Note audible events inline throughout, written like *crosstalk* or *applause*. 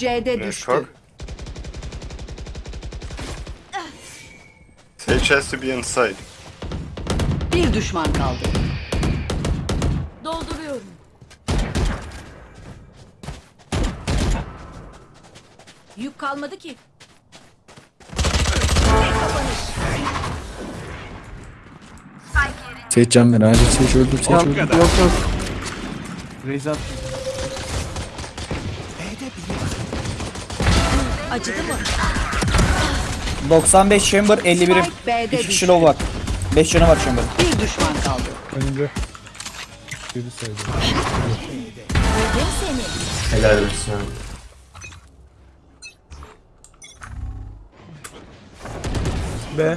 C'de düştü. Cock. Sage has to be inside. Bir düşman kaldı. Dolduruyorum. Yük kalmadı ki. Seç can ver acil seç öldür seç Yok öldür. yok yok. Reis at. Acıdı mı? 95 chamber 51'im. Spike B'de 2 kişi low var. 5 canı var chamber. Bir düşman kaldı. Önünde. Biri saydı. Öldüm seni. Helal olsun. B.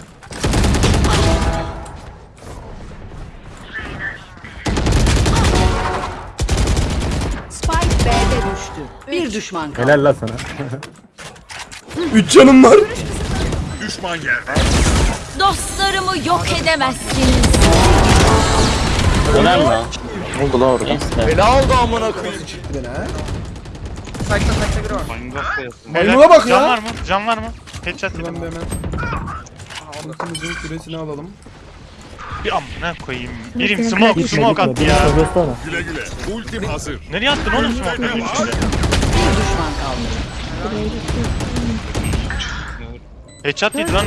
düştü. Bir düşman kaldı. Helal la sana. *laughs* 3 canım var. Dostlarımı yok edemezsiniz. Ne oldu la orada? Bela oldu amına koyayım. Maymuna bak Can ya. var mı? Can var mı? Headshot Ben yedim. de hemen. Ultimizin küresini alalım. Bir amına koyayım. Birim smoke, smoke attı ya. Güle güle. Ultim hazır. Nereye attın oğlum içinde? Bir düşman kaldı. Headshot yedi lan.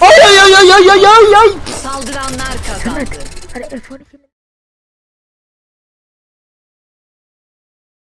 Ay ay ay ay ay ay ay ay. Saldıranlar kazandı. Hadi F12